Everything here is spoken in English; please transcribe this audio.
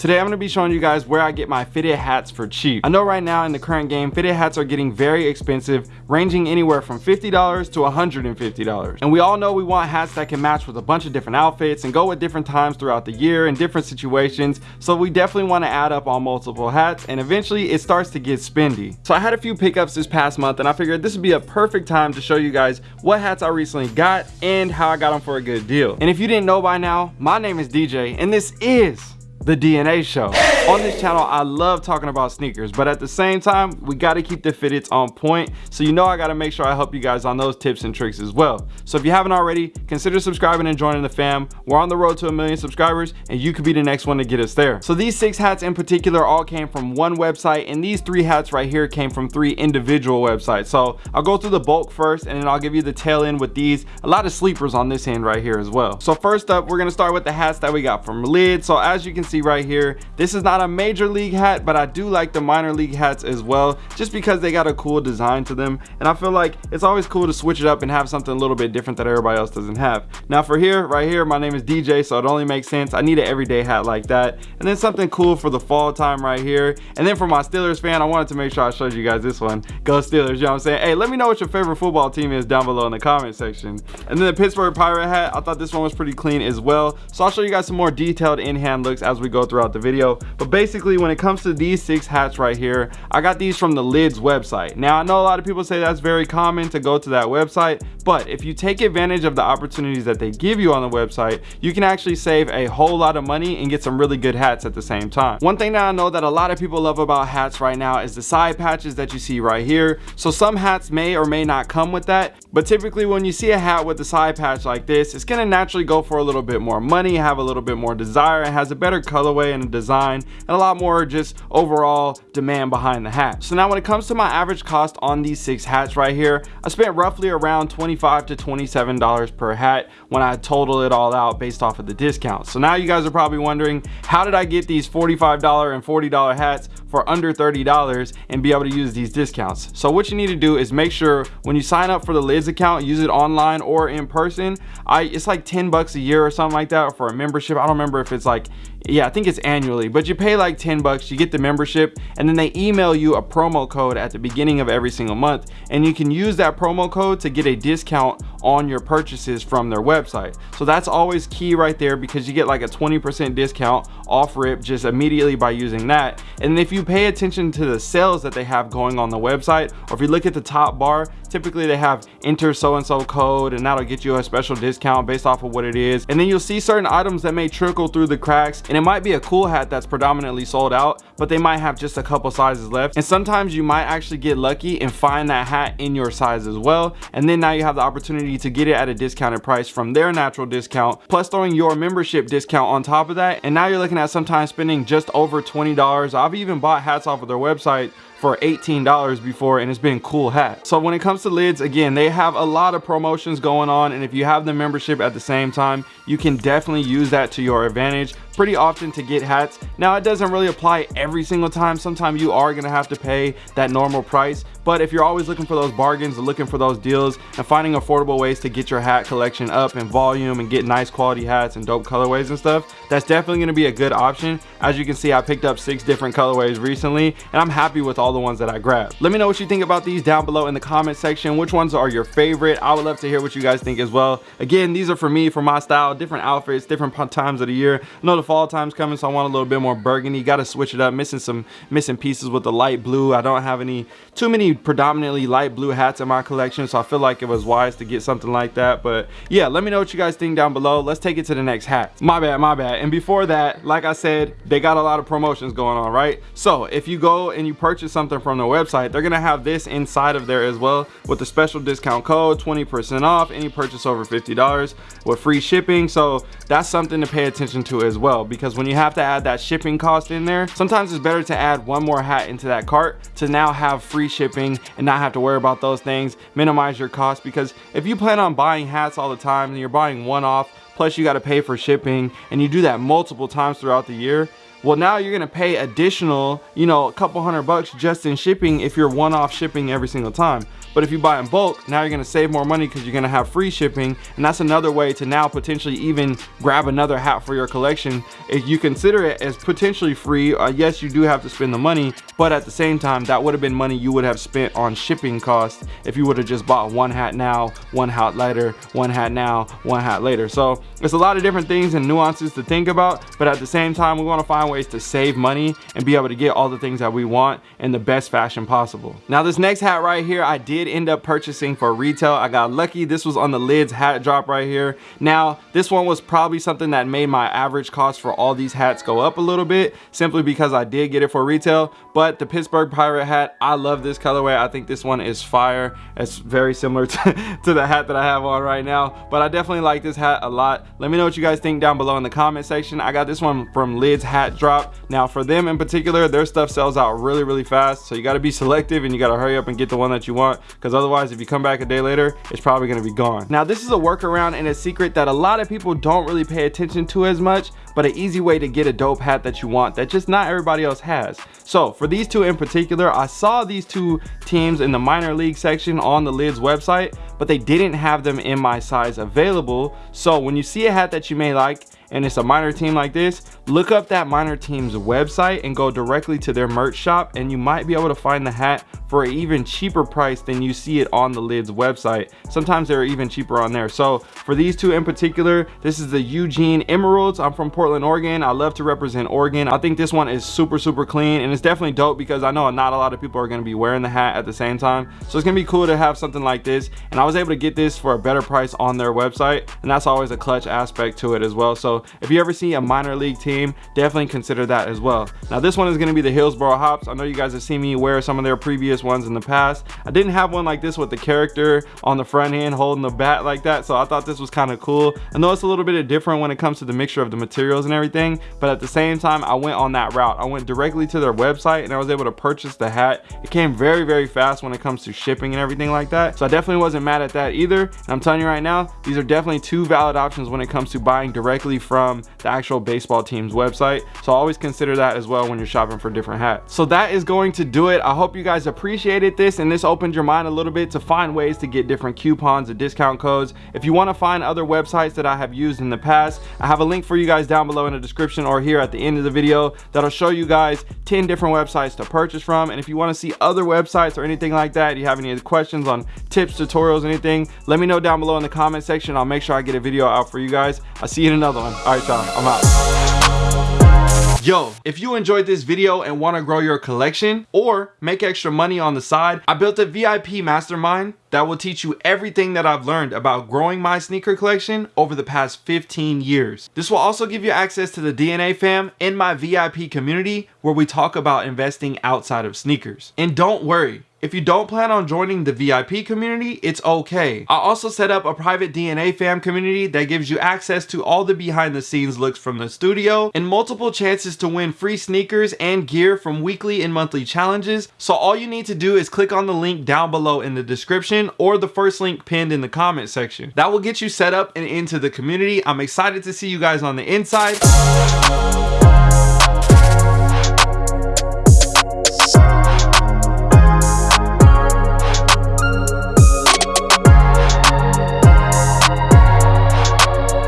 Today I'm going to be showing you guys where I get my fitted hats for cheap. I know right now in the current game, fitted hats are getting very expensive, ranging anywhere from $50 to $150. And we all know we want hats that can match with a bunch of different outfits and go with different times throughout the year in different situations. So we definitely want to add up on multiple hats and eventually it starts to get spendy. So I had a few pickups this past month and I figured this would be a perfect time to show you guys what hats I recently got and how I got them for a good deal. And if you didn't know by now, my name is DJ and this is the DNA show. On this channel, I love talking about sneakers, but at the same time, we gotta keep the fitteds on point. So you know I gotta make sure I help you guys on those tips and tricks as well. So if you haven't already, consider subscribing and joining the fam. We're on the road to a million subscribers and you could be the next one to get us there. So these six hats in particular all came from one website and these three hats right here came from three individual websites. So I'll go through the bulk first and then I'll give you the tail end with these. A lot of sleepers on this end right here as well. So first up, we're gonna start with the hats that we got from Lid. So as you can see right here, this is not a major league hat, but I do like the minor league hats as well, just because they got a cool design to them. And I feel like it's always cool to switch it up and have something a little bit different that everybody else doesn't have. Now for here, right here, my name is DJ, so it only makes sense. I need an everyday hat like that. And then something cool for the fall time right here. And then for my Steelers fan, I wanted to make sure I showed you guys this one. Go Steelers, you know what I'm saying? Hey, let me know what your favorite football team is down below in the comment section. And then the Pittsburgh Pirate hat, I thought this one was pretty clean as well. So I'll show you guys some more detailed in-hand looks as we go throughout the video. But basically, when it comes to these six hats right here, I got these from the Lids website. Now, I know a lot of people say that's very common to go to that website, but if you take advantage of the opportunities that they give you on the website, you can actually save a whole lot of money and get some really good hats at the same time. One thing that I know that a lot of people love about hats right now is the side patches that you see right here. So some hats may or may not come with that, but typically when you see a hat with a side patch like this, it's gonna naturally go for a little bit more money, have a little bit more desire, it has a better colorway and design, and a lot more just overall demand behind the hat. So now when it comes to my average cost on these six hats right here, I spent roughly around 25 to $27 per hat when I total it all out based off of the discount. So now you guys are probably wondering, how did I get these $45 and $40 hats for under $30 and be able to use these discounts? So what you need to do is make sure when you sign up for the Lids account, use it online or in person. I It's like 10 bucks a year or something like that for a membership. I don't remember if it's like yeah i think it's annually but you pay like 10 bucks you get the membership and then they email you a promo code at the beginning of every single month and you can use that promo code to get a discount on your purchases from their website so that's always key right there because you get like a 20 percent discount off rip just immediately by using that and if you pay attention to the sales that they have going on the website or if you look at the top bar typically they have enter so and so code and that'll get you a special discount based off of what it is. And then you'll see certain items that may trickle through the cracks and it might be a cool hat that's predominantly sold out but they might have just a couple sizes left. And sometimes you might actually get lucky and find that hat in your size as well. And then now you have the opportunity to get it at a discounted price from their natural discount plus throwing your membership discount on top of that. And now you're looking at sometimes spending just over $20 I've even bought hats off of their website for $18 before and it's been cool hat. So when it comes to lids, again, they have a lot of promotions going on and if you have the membership at the same time, you can definitely use that to your advantage pretty often to get hats. Now it doesn't really apply every single time. Sometimes you are gonna have to pay that normal price. But if you're always looking for those bargains, looking for those deals and finding affordable ways to get your hat collection up in volume and get nice quality hats and dope colorways and stuff, that's definitely gonna be a good option. As you can see, I picked up six different colorways recently and I'm happy with all the ones that I grabbed. Let me know what you think about these down below in the comment section. Which ones are your favorite? I would love to hear what you guys think as well. Again, these are for me, for my style, different outfits, different times of the year. I know the fall time's coming, so I want a little bit more burgundy. Got to switch it up. Missing some missing pieces with the light blue. I don't have any too many predominantly light blue hats in my collection, so I feel like it was wise to get something like that. But yeah, let me know what you guys think down below. Let's take it to the next hat. My bad, my bad. And before that, like I said, they got a lot of promotions going on, right? So if you go and you purchase something from the website, they're gonna have this inside of there as well with the special discount code, 20% off any purchase over $50 with free shipping. So that's something to pay attention to as well because when you have to add that shipping cost in there sometimes it's better to add one more hat into that cart to now have free shipping and not have to worry about those things minimize your cost because if you plan on buying hats all the time and you're buying one off plus you got to pay for shipping and you do that multiple times throughout the year well now you're gonna pay additional you know a couple hundred bucks just in shipping if you're one-off shipping every single time but if you buy in bulk, now you're gonna save more money because you're gonna have free shipping. And that's another way to now potentially even grab another hat for your collection. If you consider it as potentially free, uh, yes, you do have to spend the money, but at the same time, that would have been money you would have spent on shipping costs if you would have just bought one hat now, one hat later, one hat now, one hat later. So it's a lot of different things and nuances to think about, but at the same time, we wanna find ways to save money and be able to get all the things that we want in the best fashion possible. Now this next hat right here, I did end up purchasing for retail. I got lucky. This was on the lids hat drop right here. Now, this one was probably something that made my average cost for all these hats go up a little bit simply because I did get it for retail. But the Pittsburgh Pirate hat, I love this colorway. I think this one is fire. It's very similar to, to the hat that I have on right now. But I definitely like this hat a lot. Let me know what you guys think down below in the comment section. I got this one from Lids Hat Drop. Now, for them in particular, their stuff sells out really, really fast. So you got to be selective and you got to hurry up and get the one that you want because otherwise if you come back a day later it's probably going to be gone. Now this is a workaround and a secret that a lot of people don't really pay attention to as much but an easy way to get a dope hat that you want that just not everybody else has. So for these two in particular i saw these two teams in the minor league section on the lids website but they didn't have them in my size available. So when you see a hat that you may like and it's a minor team like this, look up that minor team's website and go directly to their merch shop and you might be able to find the hat for an even cheaper price than you see it on the lids website. Sometimes they're even cheaper on there. So for these two in particular this is the eugene emeralds. I'm from portland oregon. I love to represent oregon. I think this one is super super clean and it's definitely dope because i know not a lot of people are going to be wearing the hat at the same time. So it's gonna be cool to have something like this and i was able to get this for a better price on their website and that's always a clutch aspect to it as well. So if you ever see a minor league team definitely consider that as well now this one is going to be the hillsboro hops i know you guys have seen me wear some of their previous ones in the past. I didn't have one like this with the character on the front end holding the bat like that. So I thought this was kind of cool. I know it's a little bit different when it comes to the mixture of the materials and everything. But at the same time, I went on that route. I went directly to their website and I was able to purchase the hat. It came very, very fast when it comes to shipping and everything like that. So I definitely wasn't mad at that either. And I'm telling you right now, these are definitely two valid options when it comes to buying directly from the actual baseball team's website. So always consider that as well when you're shopping for different hats. So that is going to do it. I hope you guys appreciated this and this opened your mind a little bit to find ways to get different coupons and discount codes. If you want to find other websites that I have used in the past, I have a link for you guys down below in the description or here at the end of the video that'll show you guys 10 different websites to purchase from. And if you want to see other websites or anything like that, you have any questions on tips, tutorials, anything, let me know down below in the comment section. I'll make sure I get a video out for you guys. I'll see you in another one. All right, y'all, I'm out. Yo, if you enjoyed this video and want to grow your collection or make extra money on the side, I built a VIP mastermind that will teach you everything that I've learned about growing my sneaker collection over the past 15 years. This will also give you access to the DNA fam in my VIP community where we talk about investing outside of sneakers. And don't worry, if you don't plan on joining the VIP community, it's okay. I also set up a private DNA fam community that gives you access to all the behind the scenes looks from the studio and multiple chances to win free sneakers and gear from weekly and monthly challenges. So all you need to do is click on the link down below in the description or the first link pinned in the comment section. That will get you set up and into the community. I'm excited to see you guys on the inside.